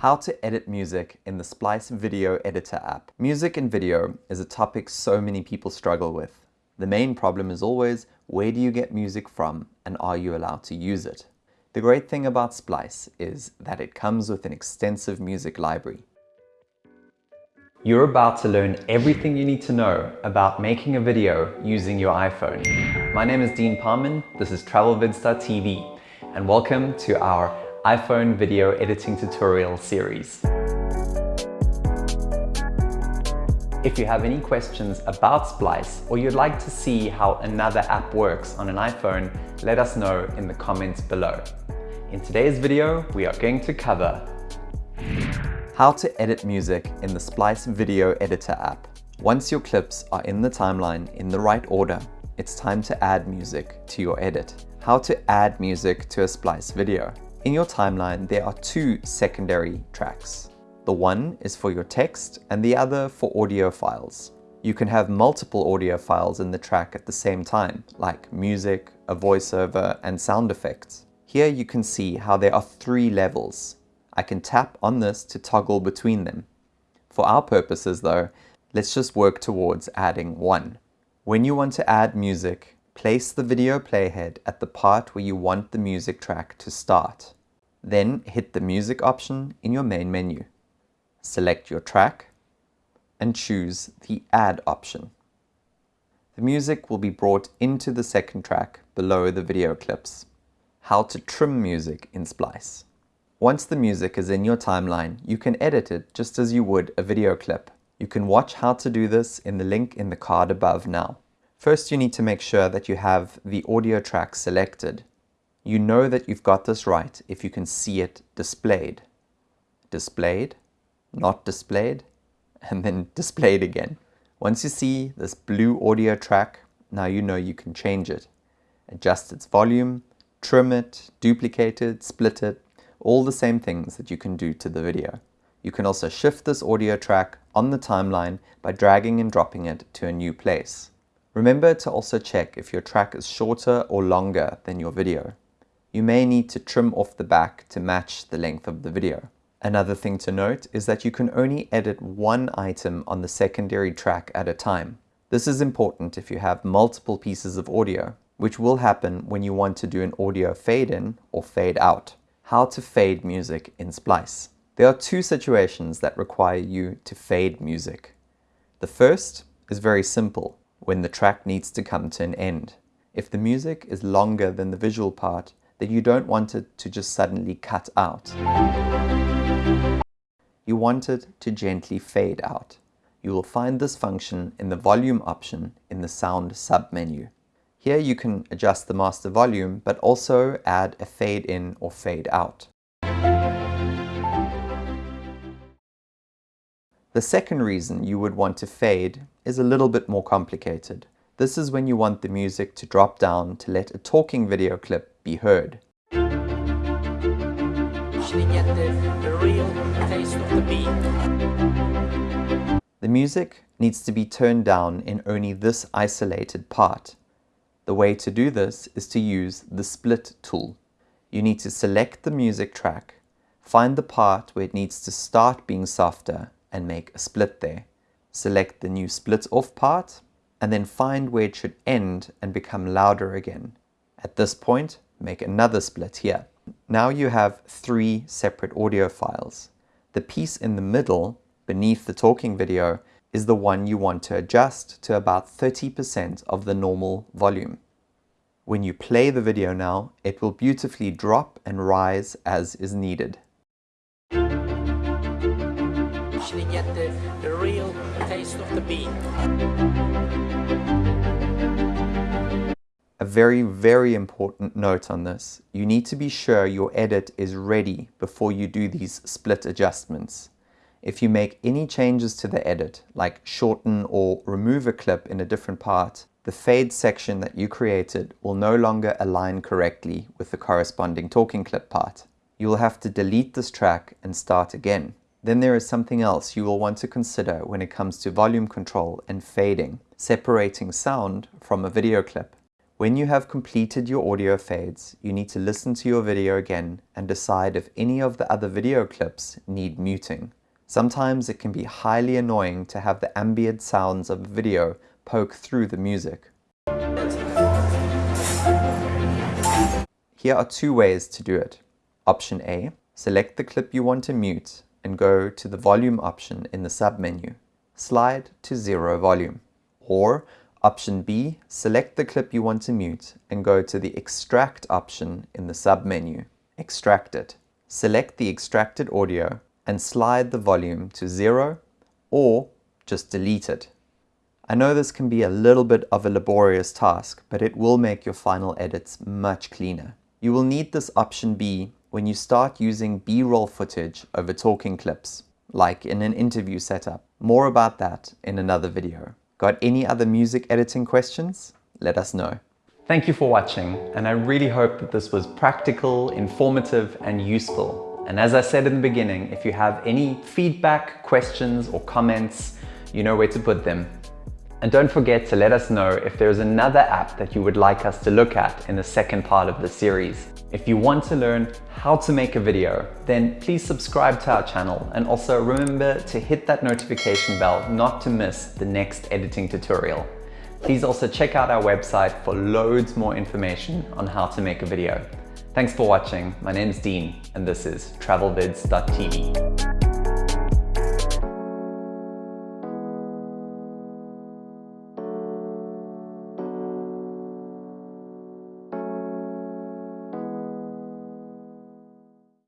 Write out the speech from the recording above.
How to edit music in the Splice Video Editor app. Music and video is a topic so many people struggle with. The main problem is always, where do you get music from and are you allowed to use it? The great thing about Splice is that it comes with an extensive music library. You're about to learn everything you need to know about making a video using your iPhone. My name is Dean Parman, this is TravelVids.tv, and welcome to our iPhone video editing tutorial series. If you have any questions about Splice or you'd like to see how another app works on an iPhone, let us know in the comments below. In today's video, we are going to cover how to edit music in the Splice Video Editor app. Once your clips are in the timeline in the right order, it's time to add music to your edit. How to add music to a Splice video. In your timeline, there are two secondary tracks. The one is for your text and the other for audio files. You can have multiple audio files in the track at the same time, like music, a voiceover, and sound effects. Here you can see how there are three levels. I can tap on this to toggle between them. For our purposes though, let's just work towards adding one. When you want to add music, Place the video playhead at the part where you want the music track to start. Then hit the music option in your main menu. Select your track and choose the add option. The music will be brought into the second track below the video clips. How to trim music in Splice. Once the music is in your timeline, you can edit it just as you would a video clip. You can watch how to do this in the link in the card above now. First, you need to make sure that you have the audio track selected. You know that you've got this right if you can see it displayed. Displayed, not displayed, and then displayed again. Once you see this blue audio track, now you know you can change it. Adjust its volume, trim it, duplicate it, split it, all the same things that you can do to the video. You can also shift this audio track on the timeline by dragging and dropping it to a new place. Remember to also check if your track is shorter or longer than your video. You may need to trim off the back to match the length of the video. Another thing to note is that you can only edit one item on the secondary track at a time. This is important if you have multiple pieces of audio, which will happen when you want to do an audio fade in or fade out. How to fade music in Splice. There are two situations that require you to fade music. The first is very simple when the track needs to come to an end. If the music is longer than the visual part, then you don't want it to just suddenly cut out. You want it to gently fade out. You will find this function in the volume option in the sound submenu. Here you can adjust the master volume, but also add a fade in or fade out. The second reason you would want to fade is a little bit more complicated. This is when you want the music to drop down to let a talking video clip be heard. The music needs to be turned down in only this isolated part. The way to do this is to use the split tool. You need to select the music track, find the part where it needs to start being softer and make a split there. Select the new split off part and then find where it should end and become louder again. At this point, make another split here. Now you have three separate audio files. The piece in the middle, beneath the talking video, is the one you want to adjust to about 30% of the normal volume. When you play the video now, it will beautifully drop and rise as is needed the, the real taste of the beat. A very, very important note on this. You need to be sure your edit is ready before you do these split adjustments. If you make any changes to the edit, like shorten or remove a clip in a different part, the fade section that you created will no longer align correctly with the corresponding talking clip part. You will have to delete this track and start again. Then there is something else you will want to consider when it comes to volume control and fading, separating sound from a video clip. When you have completed your audio fades, you need to listen to your video again and decide if any of the other video clips need muting. Sometimes it can be highly annoying to have the ambient sounds of a video poke through the music. Here are two ways to do it. Option A, select the clip you want to mute and go to the volume option in the submenu. Slide to zero volume. Or Option B, select the clip you want to mute and go to the Extract option in the submenu. Extract it. Select the extracted audio and slide the volume to zero or just delete it. I know this can be a little bit of a laborious task, but it will make your final edits much cleaner. You will need this option B when you start using B-roll footage over talking clips, like in an interview setup. More about that in another video. Got any other music editing questions? Let us know. Thank you for watching, and I really hope that this was practical, informative, and useful. And as I said in the beginning, if you have any feedback, questions, or comments, you know where to put them. And don't forget to let us know if there's another app that you would like us to look at in the second part of the series. If you want to learn how to make a video, then please subscribe to our channel and also remember to hit that notification bell not to miss the next editing tutorial. Please also check out our website for loads more information on how to make a video. Thanks for watching. My name is Dean and this is travelvids.tv.